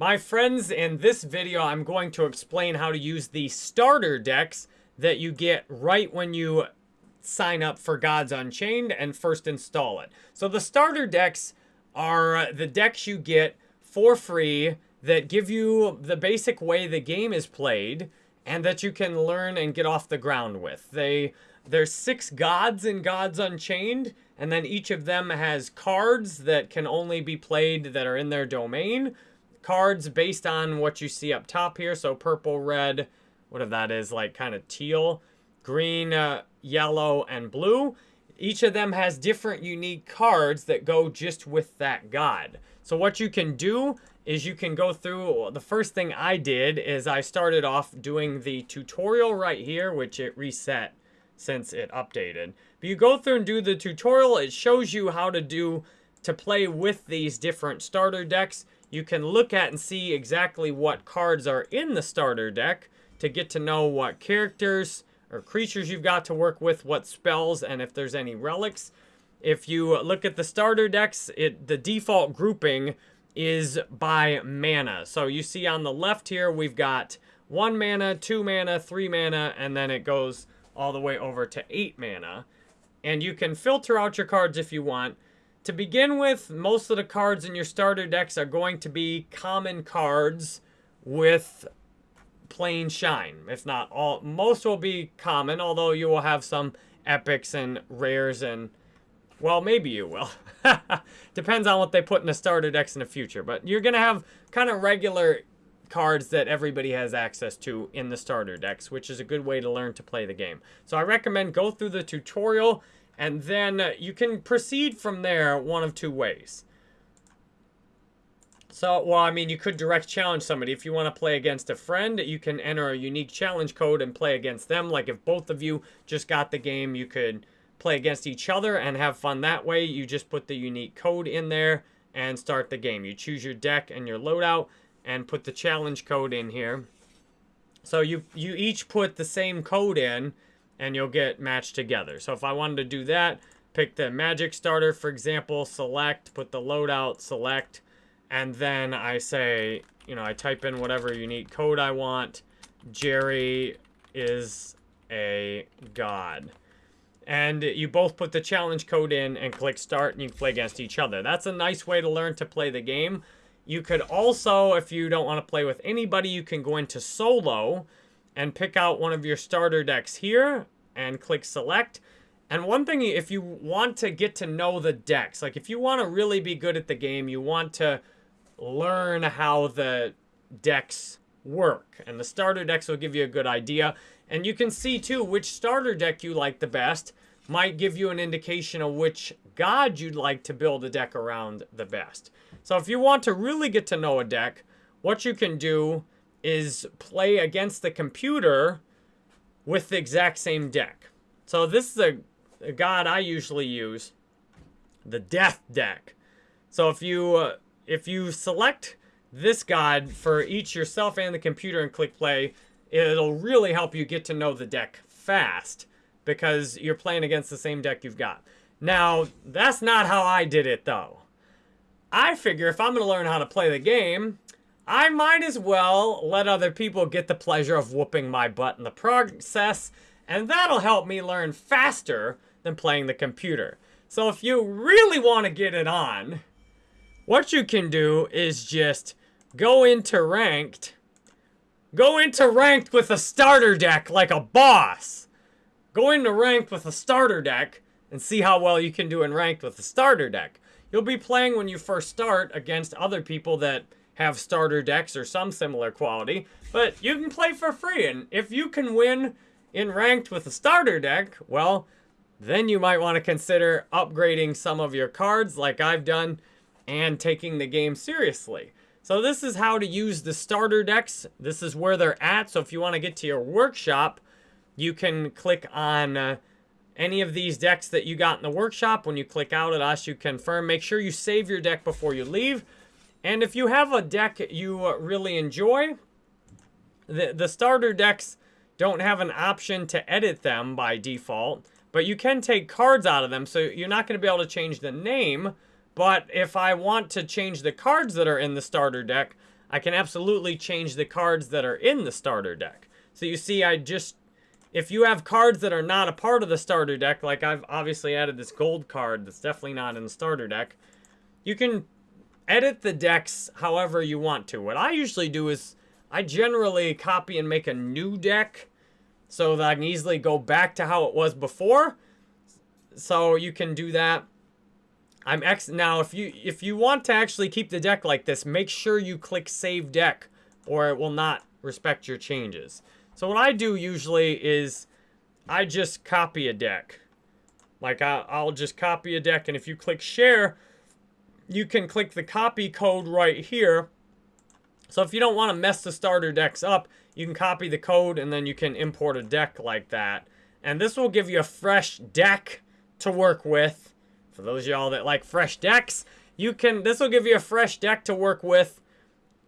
My friends, in this video, I'm going to explain how to use the starter decks that you get right when you sign up for Gods Unchained and first install it. So the starter decks are the decks you get for free that give you the basic way the game is played and that you can learn and get off the ground with. They There's six gods in Gods Unchained, and then each of them has cards that can only be played that are in their domain cards based on what you see up top here. So purple, red, what if that is, like kind of teal, green, uh, yellow, and blue. Each of them has different unique cards that go just with that god. So what you can do is you can go through, the first thing I did is I started off doing the tutorial right here, which it reset since it updated. But you go through and do the tutorial, it shows you how to do, to play with these different starter decks you can look at and see exactly what cards are in the starter deck to get to know what characters or creatures you've got to work with, what spells, and if there's any relics. If you look at the starter decks, it the default grouping is by mana. So you see on the left here, we've got one mana, two mana, three mana, and then it goes all the way over to eight mana. And you can filter out your cards if you want. To begin with, most of the cards in your starter decks are going to be common cards with plain shine. If not all, most will be common, although you will have some epics and rares and, well, maybe you will. Depends on what they put in the starter decks in the future. But you're going to have kind of regular cards that everybody has access to in the starter decks, which is a good way to learn to play the game. So I recommend go through the tutorial and then uh, you can proceed from there one of two ways. So, well, I mean, you could direct challenge somebody. If you want to play against a friend, you can enter a unique challenge code and play against them. Like if both of you just got the game, you could play against each other and have fun that way. You just put the unique code in there and start the game. You choose your deck and your loadout and put the challenge code in here. So you, you each put the same code in and you'll get matched together. So if I wanted to do that, pick the magic starter, for example, select, put the loadout, select, and then I say, you know, I type in whatever unique code I want. Jerry is a god. And you both put the challenge code in and click start and you can play against each other. That's a nice way to learn to play the game. You could also, if you don't want to play with anybody, you can go into solo and pick out one of your starter decks here and click select. And one thing, if you want to get to know the decks, like if you want to really be good at the game, you want to learn how the decks work. And the starter decks will give you a good idea. And you can see too which starter deck you like the best might give you an indication of which god you'd like to build a deck around the best. So if you want to really get to know a deck, what you can do is play against the computer with the exact same deck. So this is a, a god I usually use, the Death deck. So if you uh, if you select this god for each yourself and the computer and click play, it'll really help you get to know the deck fast because you're playing against the same deck you've got. Now, that's not how I did it though. I figure if I'm going to learn how to play the game, I might as well let other people get the pleasure of whooping my butt in the process, and that'll help me learn faster than playing the computer. So if you really want to get it on, what you can do is just go into ranked, go into ranked with a starter deck like a boss. Go into ranked with a starter deck and see how well you can do in ranked with a starter deck. You'll be playing when you first start against other people that have starter decks or some similar quality, but you can play for free. And if you can win in ranked with a starter deck, well, then you might want to consider upgrading some of your cards like I've done and taking the game seriously. So this is how to use the starter decks. This is where they're at. So if you want to get to your workshop, you can click on uh, any of these decks that you got in the workshop. When you click out at us, you confirm. Make sure you save your deck before you leave. And if you have a deck you uh, really enjoy, the, the starter decks don't have an option to edit them by default, but you can take cards out of them, so you're not going to be able to change the name, but if I want to change the cards that are in the starter deck, I can absolutely change the cards that are in the starter deck. So you see, I just, if you have cards that are not a part of the starter deck, like I've obviously added this gold card that's definitely not in the starter deck, you can edit the decks however you want to. What I usually do is I generally copy and make a new deck so that I can easily go back to how it was before. So you can do that. I'm X now if you if you want to actually keep the deck like this, make sure you click save deck or it will not respect your changes. So what I do usually is I just copy a deck. Like I, I'll just copy a deck and if you click share, you can click the copy code right here. So if you don't want to mess the starter decks up, you can copy the code and then you can import a deck like that. And this will give you a fresh deck to work with. For those y'all that like fresh decks, you can this will give you a fresh deck to work with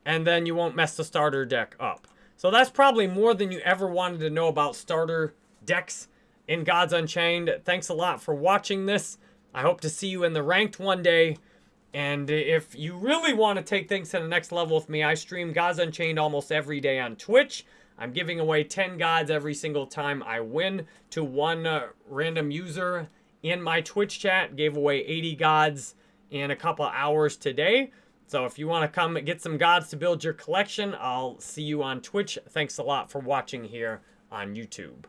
and then you won't mess the starter deck up. So that's probably more than you ever wanted to know about starter decks in Gods Unchained. Thanks a lot for watching this. I hope to see you in the ranked one day. And if you really want to take things to the next level with me, I stream Gods Unchained almost every day on Twitch. I'm giving away 10 gods every single time I win to one uh, random user in my Twitch chat. Gave away 80 gods in a couple hours today. So if you want to come get some gods to build your collection, I'll see you on Twitch. Thanks a lot for watching here on YouTube.